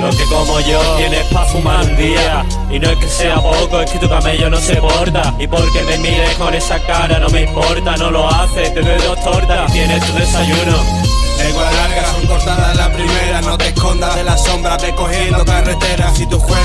Lo que como yo tienes pa' fumar un día. Y no es que sea poco, es que tu camello no se porta. Y porque me mires con esa cara no me importa No lo haces, te doy dos tortas y tienes tu desayuno. Lenguas largas son cortadas la primera No te escondas de la sombra, ve cogiendo carretera. Si juegas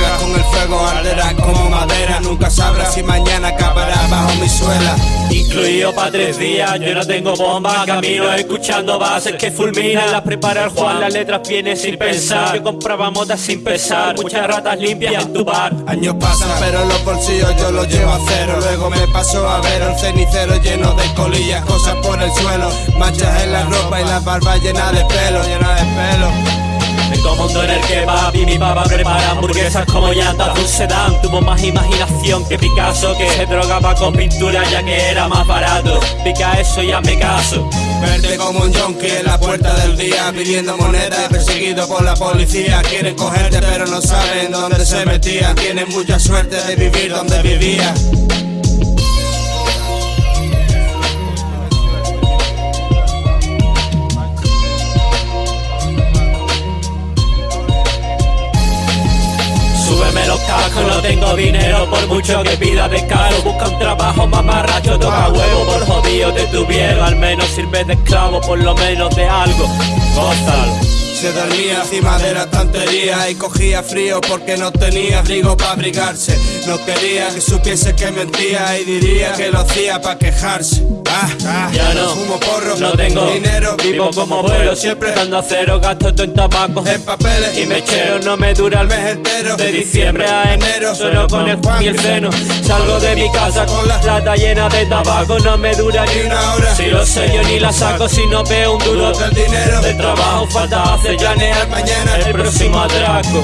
Incluido pa' tres días, yo no tengo bomba Camino escuchando bases que fulminan. Las prepara el Juan, las letras vienen sin pensar. Yo compraba motas sin pesar, muchas ratas limpias en tu bar. Años pasan pero los bolsillos yo los llevo a cero. Luego me paso a ver el cenicero lleno de colillas Cosas por el suelo, manchas en la ropa y la barba llena de pelo, llena de pelo Tengo mundo en el que papi mi papá prepara hamburguesas como llantas de un sedán Tuvo más imaginación que Picasso que se drogaba con pintura ya que era más barato. Pica eso y hazme caso. Verte como un junkie en la puerta del día Pidiendo monedas perseguido por la policía. Quieren cogerte pero no saben dónde se metían. Tienen mucha suerte de vivir donde vivía Súbeme los cascos, no tengo dinero por mucho que pida de caro Busca un trabajo mamarracho, toca huevo. Por jodido te tuvieron Al menos sirve de esclavo, por lo menos de algo. Gózalo Se dormía encima de la estantería y cogía frío porque no tenía abrigo para abrigarse. No quería que supiese que mentía y diría que lo hacía para quejarse. Ah, ah, Ya no, fumo porro, no tengo dinero, Vivo como vuelo, siempre dando a cero Gasto todo en tabaco en papeles Y mechero no me dura el mes entero. De diciembre a enero Solo con el Juan y el seno Salgo de mi casa con la lata llena de tabaco No me dura ni una hora. Si lo sé yo ni la saco Si no veo un duro Del dinero. De trabajo falta hace llanear Mañana. El próximo atraco